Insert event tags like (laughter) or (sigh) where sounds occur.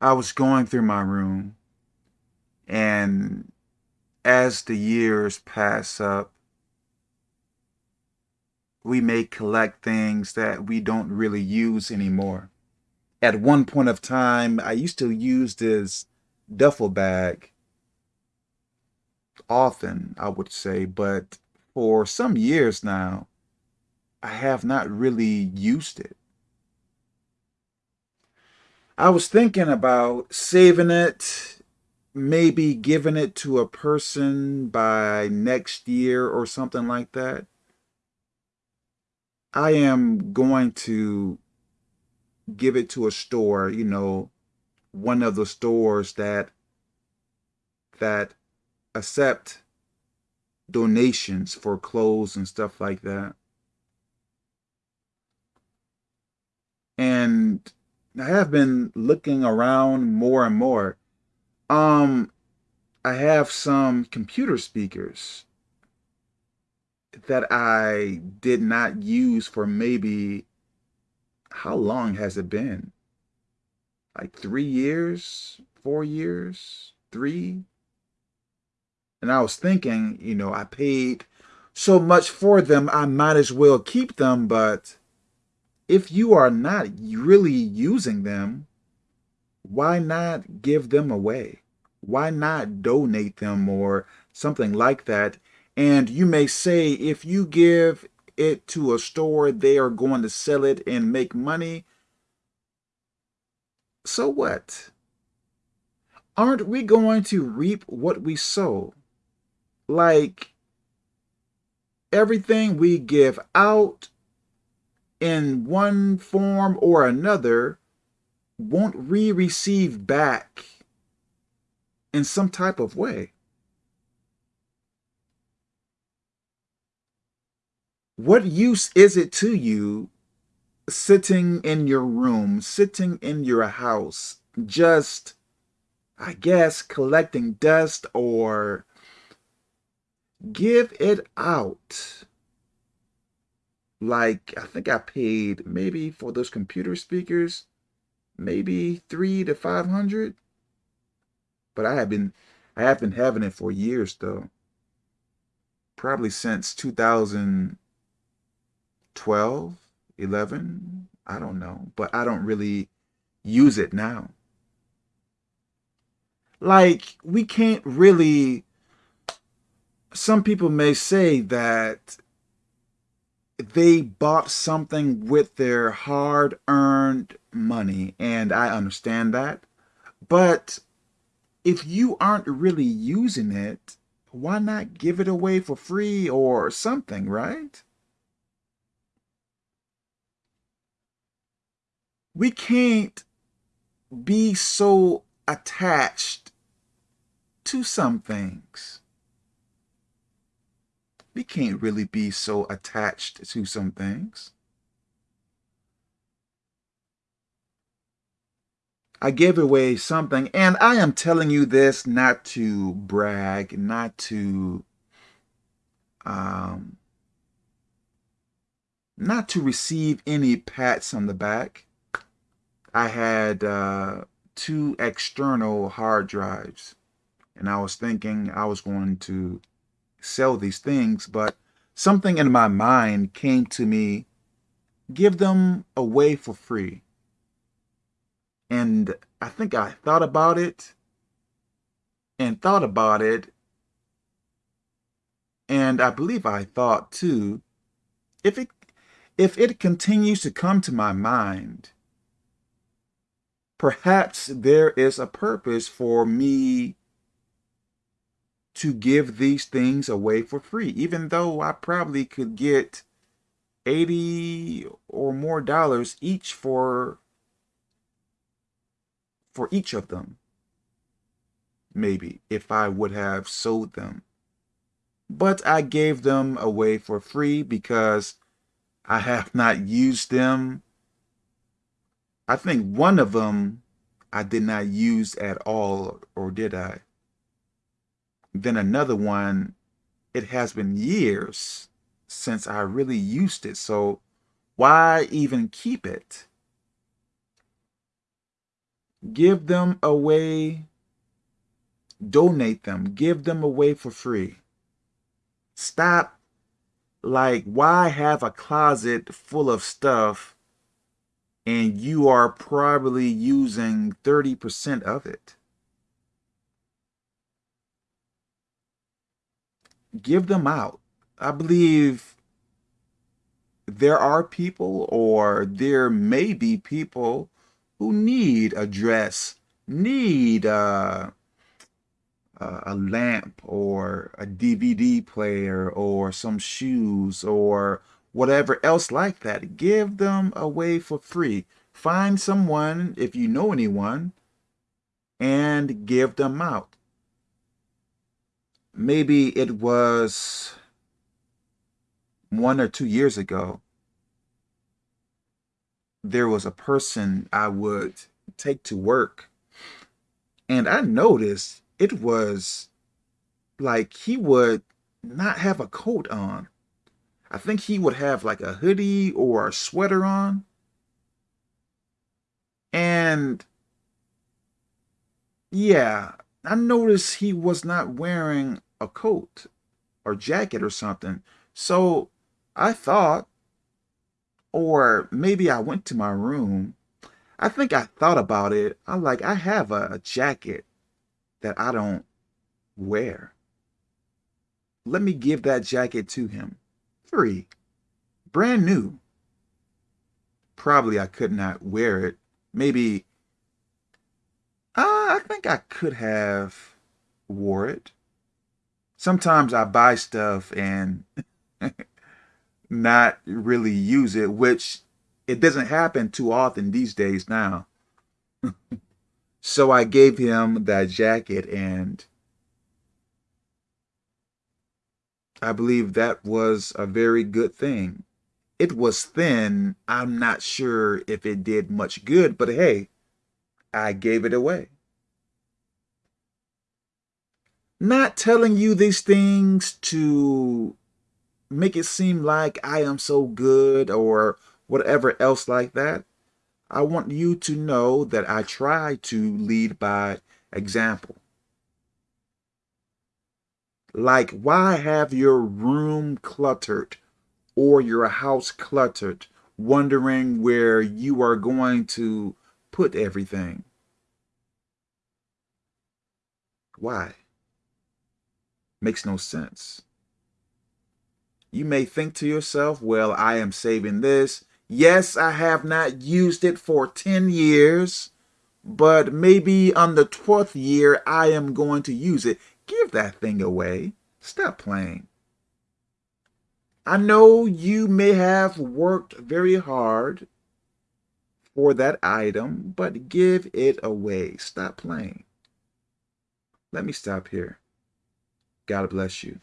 I was going through my room, and as the years pass up, we may collect things that we don't really use anymore. At one point of time, I used to use this duffel bag often, I would say, but for some years now, I have not really used it. I was thinking about saving it, maybe giving it to a person by next year or something like that. I am going to give it to a store, you know, one of the stores that that accept donations for clothes and stuff like that. And I have been looking around more and more. Um, I have some computer speakers that I did not use for maybe, how long has it been? Like three years, four years, three? And I was thinking, you know, I paid so much for them, I might as well keep them, but if you are not really using them, why not give them away? Why not donate them or something like that? And you may say, if you give it to a store, they are going to sell it and make money. So what? Aren't we going to reap what we sow? Like everything we give out in one form or another won't re-receive back in some type of way. What use is it to you sitting in your room, sitting in your house, just, I guess, collecting dust or give it out? Like I think I paid maybe for those computer speakers, maybe three to five hundred. But I have been I have been having it for years though. Probably since 2012, 11, I don't know, but I don't really use it now. Like we can't really some people may say that they bought something with their hard-earned money, and I understand that. But if you aren't really using it, why not give it away for free or something, right? We can't be so attached to some things we can't really be so attached to some things. I gave away something, and I am telling you this not to brag, not to, um, not to receive any pats on the back. I had uh, two external hard drives, and I was thinking I was going to sell these things, but something in my mind came to me, give them away for free. And I think I thought about it and thought about it. And I believe I thought too, if it, if it continues to come to my mind, perhaps there is a purpose for me to give these things away for free, even though I probably could get 80 or more dollars each for for each of them. Maybe if I would have sold them. But I gave them away for free because I have not used them. I think one of them I did not use at all, or did I? Then another one, it has been years since I really used it. So why even keep it? give them away, donate them, give them away for free. Stop. Like, why have a closet full of stuff and you are probably using 30% of it? Give them out. I believe there are people or there may be people who need a dress, need a, a lamp or a DVD player or some shoes or whatever else like that. Give them away for free. Find someone, if you know anyone, and give them out. Maybe it was one or two years ago. There was a person I would take to work, and I noticed it was like he would not have a coat on. I think he would have like a hoodie or a sweater on. And yeah, I noticed he was not wearing a coat or jacket or something. So I thought, or maybe I went to my room. I think I thought about it. I like, I have a, a jacket that I don't wear. Let me give that jacket to him. Free. Brand new. Probably I could not wear it. Maybe, I think I could have wore it. Sometimes I buy stuff and (laughs) not really use it, which it doesn't happen too often these days now. (laughs) So I gave him that jacket and I believe that was a very good thing. It was thin. I'm not sure if it did much good, but hey, I gave it away. Not telling you these things to make it seem like I am so good or whatever else like that. I want you to know that I try to lead by example. Like, why have your room cluttered or your house cluttered, wondering where you are going to put everything? Why? Makes no sense. You may think to yourself, well, I am saving this Yes, I have not used it for 10 years, but maybe on the 12th year, I am going to use it. Give that thing away. Stop playing. I know you may have worked very hard for that item, but give it away. Stop playing. Let me stop here. God bless you.